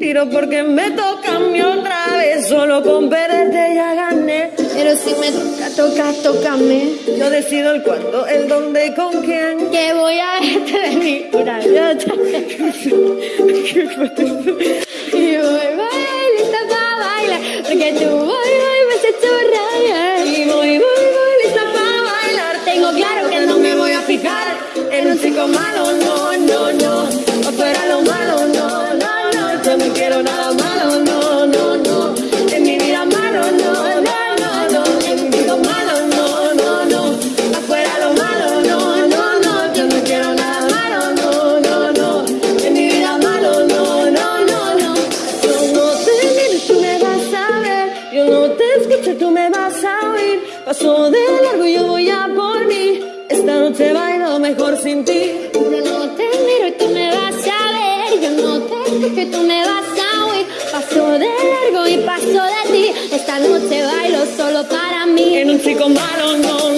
tiro porque me toca a mí otra vez. Solo con perderte ya gané. Pero si me toca, toca, tócame. Yo decido el cuándo, el dónde y con quién. Que voy a verte de mi Mira. Y voy, voy, lista para bailar. Porque tú escucho, tú me vas a oír. Paso de largo, yo voy a por mí. Esta noche bailo mejor sin ti. Yo no te miro y tú me vas a ver. Yo no te escucho y tú me vas a oír. Paso de largo y paso de ti. Esta noche bailo solo para mí. En un chico malo, no.